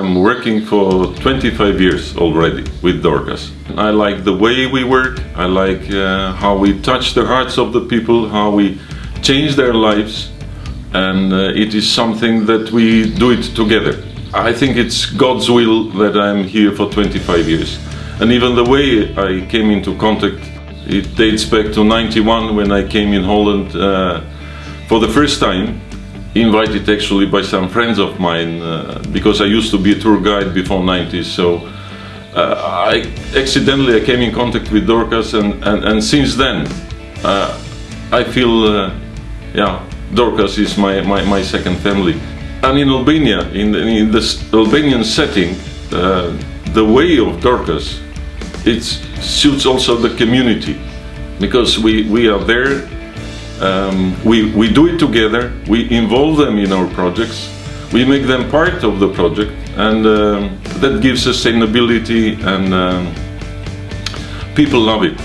I'm working for 25 years already with Dorcas. I like the way we work, I like uh, how we touch the hearts of the people, how we change their lives and uh, it is something that we do it together. I think it's God's will that I'm here for 25 years. And even the way I came into contact, it dates back to 91 when I came in Holland uh, for the first time invited actually by some friends of mine uh, because I used to be a tour guide before 90s so uh, I accidentally I came in contact with Dorcas and, and, and since then uh, I feel uh, yeah Dorcas is my, my, my, second family. And in Albania in, in this Albanian setting uh, the way of Dorcas it suits also the community because we, we are there um, we, we do it together, we involve them in our projects, we make them part of the project and um, that gives sustainability and um, people love it.